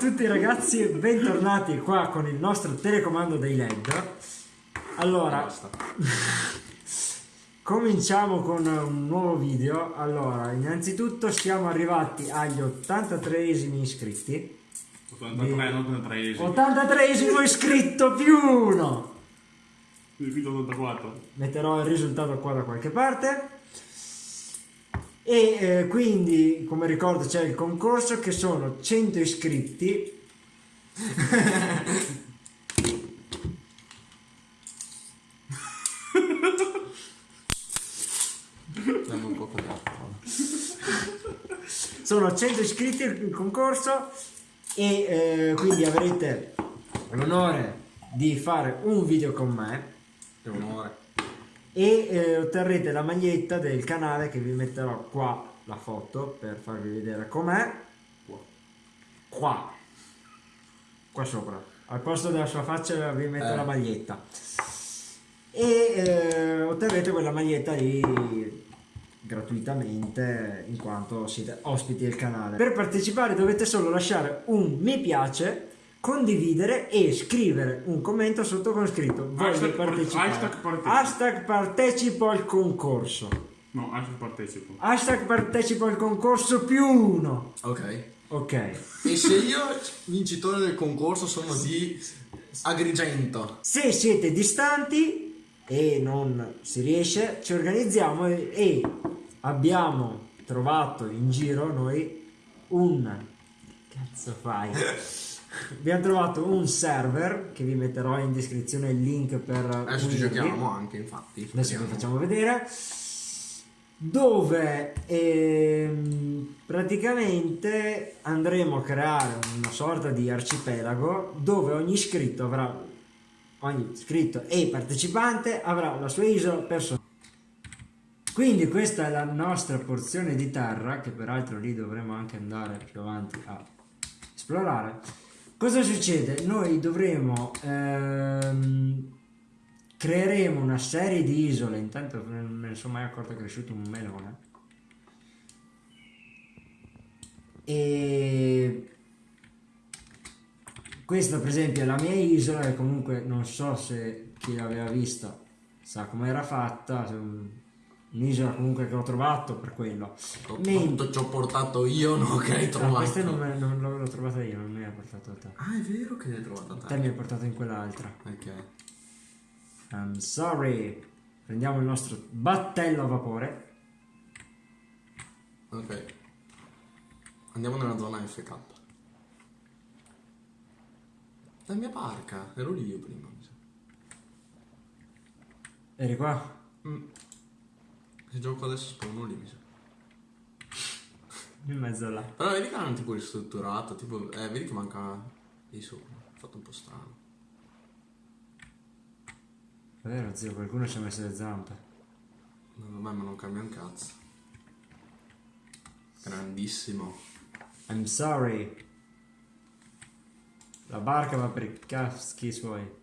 tutti ragazzi, bentornati qua con il nostro telecomando dei LED. Allora, cominciamo con un nuovo video. Allora, innanzitutto siamo arrivati agli 83esimi iscritti. 83, non 83 83esimo iscritto più uno. Ripeto 84. metterò il risultato qua da qualche parte e eh, quindi come ricordo c'è il concorso che sono 100 iscritti. Sono 100 iscritti il concorso e eh, quindi avrete l'onore di fare un video con me. Che onore. E eh, otterrete la maglietta del canale che vi metterò qua la foto per farvi vedere com'è. Qua. Qua. Sopra. Al posto della sua faccia vi metto Eh. la maglietta. E eh, otterrete quella maglietta lì gratuitamente in quanto siete ospiti del canale. Per partecipare dovete solo lasciare un mi piace condividere e scrivere un commento sotto con scritto voglio Hashtag par- partecipare hashtag partecipo. hashtag partecipo al concorso No, anche partecipo. hashtag partecipo al concorso più uno Ok. ok E se io, vincitore del concorso, sono di Agrigento? se siete distanti e non si riesce ci organizziamo e, e abbiamo trovato in giro noi un cazzo fai abbiamo trovato un server che vi metterò in descrizione il link per Adesso ci giochiamo anche, infatti. adesso vi facciamo vedere. Dove ehm, praticamente andremo a creare una sorta di arcipelago dove ogni iscritto avrà ogni iscritto e partecipante avrà la sua isola personale. Quindi questa è la nostra porzione di terra che peraltro lì dovremo anche andare più avanti a esplorare cosa succede? Noi dovremo ehm, creeremo una serie di isole. Intanto me ne sono mai accorto che è cresciuto un melone. E questa per esempio è la mia isola e comunque non so se chi l'aveva vista sa come era fatta un'isola comunque che ho trovato per quello Men- Tutto ci ho portato io, no? Che hai Ah, trovato. questa non, me- non l'ho trovata io non mi ha portato a te Ah, è vero che l'hai trovata te te. mi hai portato in quell'altra Ok. I'm sorry prendiamo il nostro battello a vapore Ok. Andiamo nella zona FK. La mia barca, ero lì io prima. eri qua Mm. Se gioco adesso spawno lì, mi sa. in mezzo là Però vedi che è tipo ristrutturato, tipo, eh, vedi che manca lì sopra. Fatto un po' strano. è vero zio qualcuno ci ha messo le zampe No, vabbè, ma non cambia un cazzo. Grandissimo. I'm sorry la barca va per i caschi suoi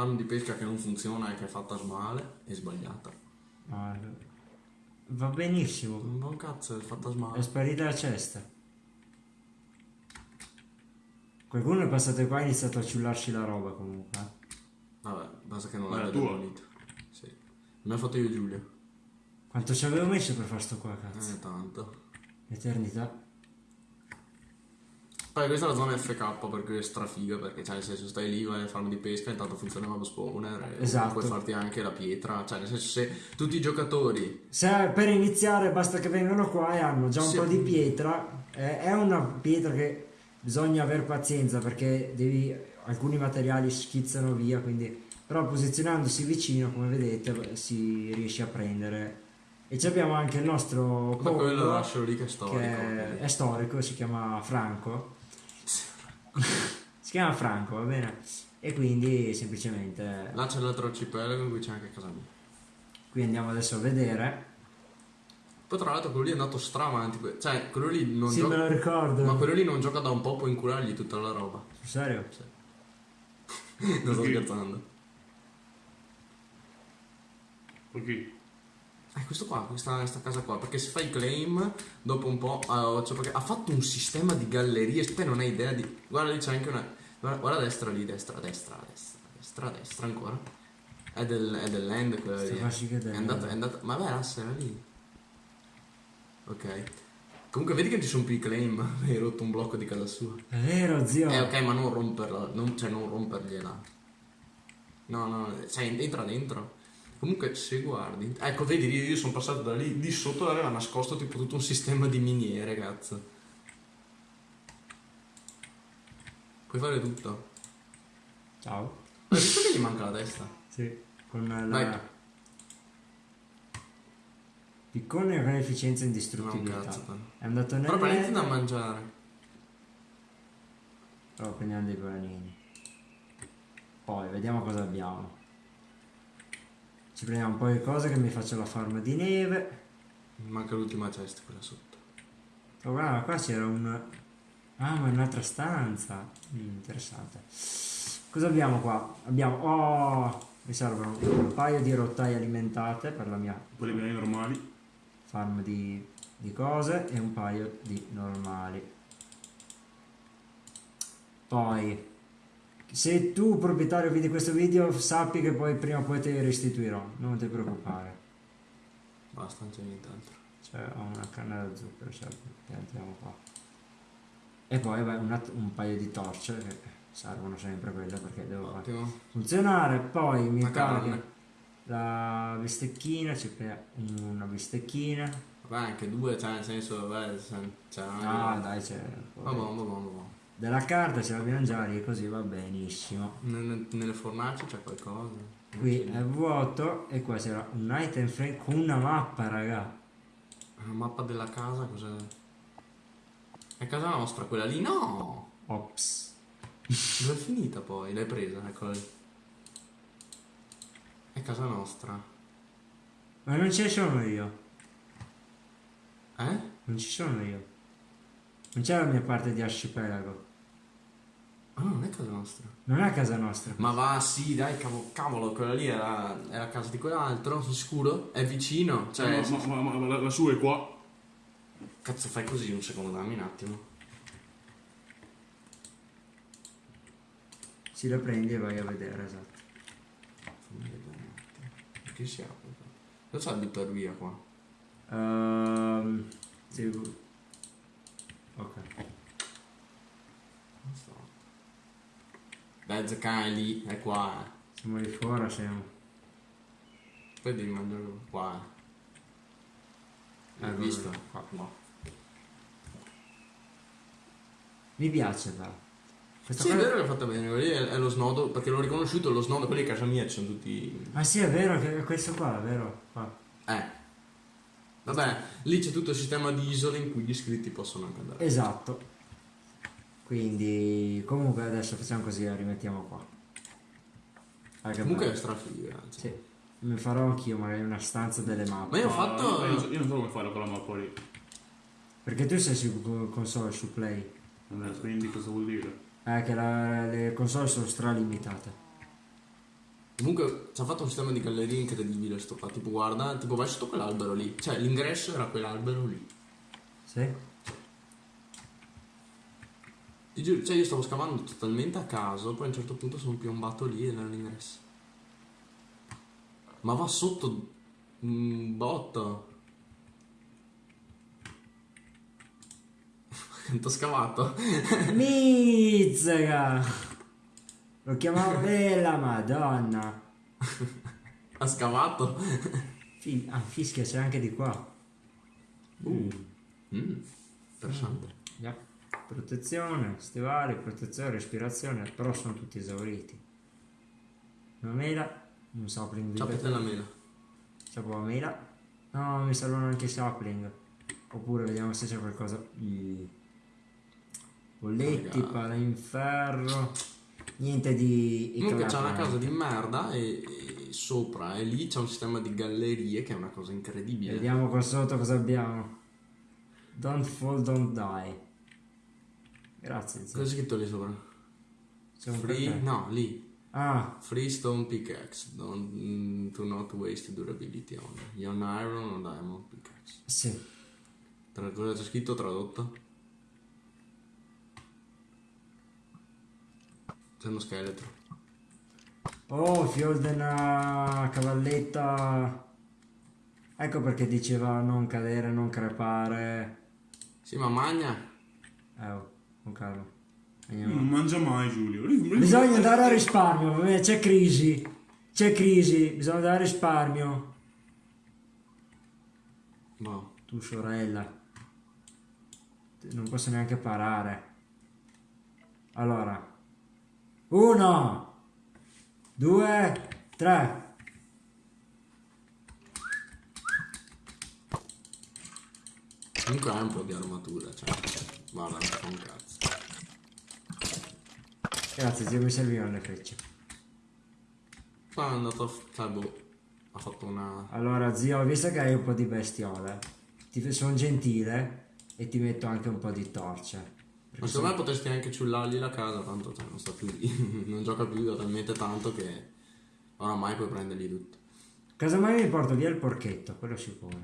Farm di pesca che non funziona e che è fatta male è sbagliata. Ma va benissimo Non cazzo, è fatta è male. sparita la cesta qualcuno è passato qua e ha iniziato a ciullarci la roba comunque eh. Vabbè, basta che non è l'abbia tua? demolito. Sì. Me l'ha fatto io Giulia. quanto ci avevo messo per far sto qua cazzo Eh, tanto. eternità Poi questa è la zona FK perché è strafiga, perché cioè nel senso stai lì, vai a farmi di pesca, intanto funzionava lo spawner e Esatto. puoi farti anche la pietra, cioè nel senso se tutti i giocatori Se per iniziare basta che vengano qua e hanno già un Sì. po' di pietra, eh, è una pietra che bisogna avere pazienza perché devi, alcuni materiali schizzano via, quindi però posizionandosi vicino, come vedete, si riesce a prendere. E ci abbiamo anche il nostro Ma quello lascialo lì che è storico. che è storico, si chiama Franco. si chiama Franco, va bene? E quindi semplicemente Là c'è l'altro arcipelago in cui c'è anche casa mia. qui andiamo adesso a vedere. Poi tra l'altro quello lì è andato stravanti, que- cioè quello lì non Sì, me gioca... lo ricordo. Ma quello lì non gioca da un po', puoi inculargli tutta la roba. Sul serio? non sto scherzando. Ok. Eh, questo qua, questa, questa casa qua, perché se fai claim, dopo un po', ah, cioè perché ha fatto un sistema di gallerie, te non hai idea di... Guarda lì c'è anche una... Guarda, guarda a destra lì, destra, destra, destra, destra, destra ancora. È, del, è dell'end quella lì. È andata, è andata... Ma beh, Asse era lì. Ok. Comunque vedi che ci sono più i claim, hai rotto un blocco di casa sua. È vero, zio. Eh ok, ma non romperla, non, cioè non rompergliela. No, no, cioè entra dentro. Comunque se guardi, ecco vedi io, sono passato da lì, di sotto aveva nascosto tipo tutto un sistema di miniere, cazzo. Puoi fare tutto. Ciao. Hai visto che gli manca la testa? Sì, con la... Vai. Piccone con efficienza e indistruttibilità. cazzo. È andato nel Però prenditi da mangiare. Però prendiamo dei panini. Poi vediamo cosa abbiamo. Ci prendiamo un po' di cose che mi faccio la farma di neve. Manca l'ultima chest, quella sotto. Oh guarda, qua c'era un... Ah, ma è un'altra stanza. Mm, interessante. Cosa abbiamo qua? Abbiamo... Oh! Mi servono un paio di rotaie alimentate per la mia Quelli miei normali. farm di, di cose e un paio di normali. Poi, se tu proprietario vedi questo video, sappi che poi prima o poi te li restituirò, non ti preoccupare. Basta, non c'è nient'altro. Cioè, ho una canna da zucchero, certo, piantiamo qua. E poi vabbè, un, un paio di torce che servono sempre quelle perché devo Ottimo. funzionare. Poi mi pare carne. la bistecchina, ci prendiamo una bistecchina. Vabbè, anche due, cioè nel senso, vabbè, c'è Ah, dai, c'è. Va buono, va buono, va buono. Della carta ce l'abbiamo già lì, così va benissimo. Nelle, nelle fornaci c'è qualcosa. Qui è vuoto e qua c'era un item frame con una mappa, raga. La mappa della casa cos'è? È casa nostra quella lì? No! Ops. Dove è finita poi? L'hai presa? Eccola lì. È casa nostra. Ma non ci sono io. Eh? Non ci sono io. Non c'è la mia parte di arcipelago. Ah, non è casa nostra. Non è casa nostra. Ma va, sì, dai, cavolo, cavolo quella lì era, era casa di quell'altro, sono sicuro? È vicino? Cioè, ma, ma, ma- ma la, la sua è qua. cazzo fai così un secondo, dammi un attimo. Si la prendi e vai a vedere, esatto. Fammi vedere un attimo. Che si apre? Cosa c'è il buttare via qua? Ehm, sì. Ok. Non so. Dai, è lì, è qua. Siamo lì fuori, siamo. Poi devi mangiare qua. Hai Eh, visto? qua. No. Mi piace però. Questa Sì, è vero che è fatta bene, lì è, è lo snodo, perché l'ho riconosciuto, lo snodo, quelli di casa mia ci sono tutti... Ah sì, è vero, che è questo qua, è vero. Qua. Eh. Vabbè, lì c'è tutto il sistema di isole in cui gli iscritti possono anche andare. Esatto. Quindi, comunque adesso facciamo così, la rimettiamo qua. Ah, che Comunque è strafiga. Cioè. Sì. Mi farò anch'io magari una stanza delle mappe. Ma io ho fatto... Io, non so- io non so come fare con la mappa lì. Perché tu sei su co- console, su Play. Eh, Quindi cosa vuol dire? Eh, che la- le console sono stralimitate. Comunque ci ha fatto un sistema di gallerie incredibile sto qua. Tipo guarda, tipo vai sotto quell'albero lì. Cioè l'ingresso era quell'albero lì. Sì? Ti giuro, cioè io stavo scavando totalmente a caso, poi a un certo punto sono piombato lì ed era l'ingresso. Ma va sotto un botto. Quanto ho scavato? Mizzica! Lo chiamavo bella madonna. Ha scavato? Fi- ah, fischia c'è anche di qua. Uh. Mm, interessante. Già. Protezione, stivali, protezione, respirazione, però sono tutti esauriti. Una mela, un sapling di Ciapete la mela. Qua la mela. No, mi servono anche i sapling. Oppure vediamo se c'è qualcosa. Mm. Bolletti, Raga. pala in ferro. Niente di. Comunque c'è una casa di merda e, e sopra e lì c'è un sistema di gallerie che è una cosa incredibile. Vediamo qua sotto cosa abbiamo. Don't fall, don't die. Grazie, zio. Cosa c'è scritto lì sopra? C'è un Free? No, lì. Ah, Freestone pickaxe. Don't, mm, to not waste durability on. Iron iron o diamond pickaxe. sì. Tra cosa c'è scritto tradotto? C'è uno scheletro. Oh, della cavalletta. Ecco perché diceva non cadere, non crepare. Sì, ma magna. Eh, con calma. Non Andiamo. mangia mai Giulio. Bisogna andare a risparmio, vabbè, c'è crisi. C'è crisi, bisogna andare a risparmio. No. Tu sorella. Non posso neanche parare. Allora. Uno. Due. Tre. Comunque hai un po' di armatura, cioè. Guarda, non fa un cazzo. Grazie, zio, mi servivano le frecce. Poi è andato cioè, boh. Ha fatto una... Allora, zio, visto che hai un po' di bestiole, ti sono gentile e ti metto anche un po' di torce. Ma secondo me potresti anche ciullargli la casa, tanto cioè, non sta più lì. non gioca più da talmente tanto che oramai puoi prenderli tutti. Casomai mi porto via il porchetto, quello sicuro.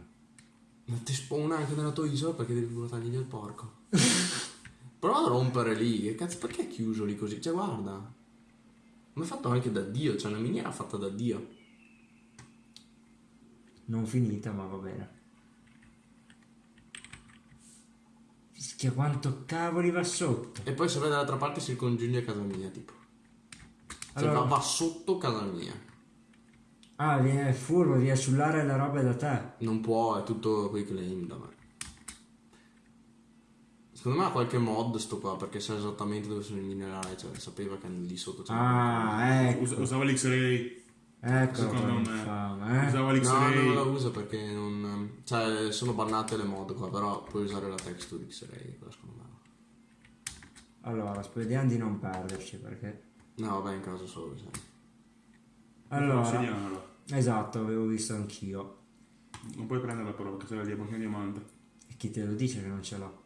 Ma ti spawna anche nella tua isola perché devi portargli via il porco. Prova a rompere lì, che cazzo, perché è chiuso lì così? Cioè, guarda. Ma è fatto anche da Dio, cioè una miniera fatta da Dio. Non finita, ma va bene. Fischia quanto cavoli va sotto. E poi se vai dall'altra parte si ricongiunge a casa mia, tipo. Cioè, Allora- va, va sotto casa mia. Ah, viene furbo, viene a sullare le robe da te. Non può, è tutto quei claim da me. Secondo me ha qualche mod sto qua, perché sa esattamente dove sono i minerali, cioè sapeva che lì sotto c'è Ah, ecco. Us- usava l'X-Ray. Ecco Secondo come me. fama, eh. Usava No, l'X-Ray. non la usa perché non... Cioè, sono bannate le mod qua, però puoi usare la texture X-Ray, secondo me. Allora, speriamo di non perderci perché... No, vabbè, in caso solo, sai. Allora, Segnala. esatto, avevo visto anch'io. Non puoi prenderla però perché sei la diamantina in diamante. E chi te lo dice che non ce l'ho?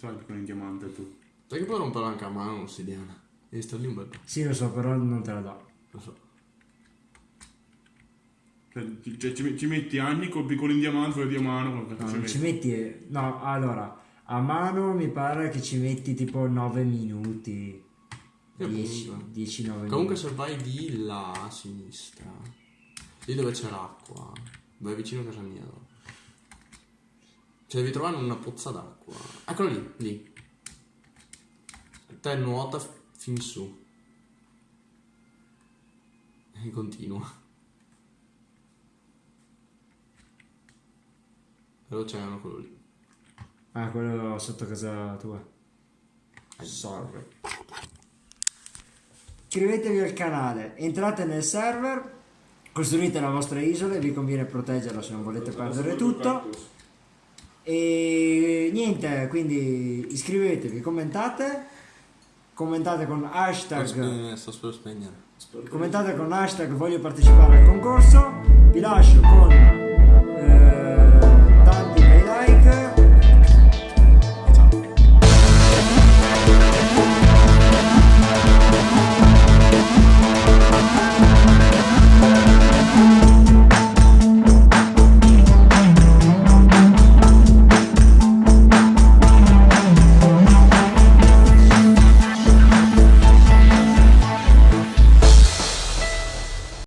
Sai che con in diamante tu. Sai che puoi romperla anche a mano l'ossidiana. Devi stare lì un bel po'. Sì, lo so, però non te la do. Lo so. Cioè, ci, cioè, ci- ci metti anni col piccolo in diamante, quello di mano, No, ci non ci metti? No, allora, a mano mi pare che ci metti tipo 9 minuti. Sì, 10, appunto. 10 9 Comunque minuti. se vai di là a sinistra, lì dove c'è l'acqua, vai vicino a casa mia. no? Cioè devi trovare una pozza d'acqua. Eccolo lì, lì. Te nuota fin su. E continua. E l'oceano quello lì. Ah, quello sotto casa tua. Sorry. Iscrivetevi al canale, entrate nel server, costruite la vostra isola, vi conviene proteggerla se non volete perdere tutto. E niente, quindi iscrivetevi, commentate, commentate con hashtag, Eh, Sto per spegnere. commentate con hashtag voglio partecipare al concorso, vi lascio con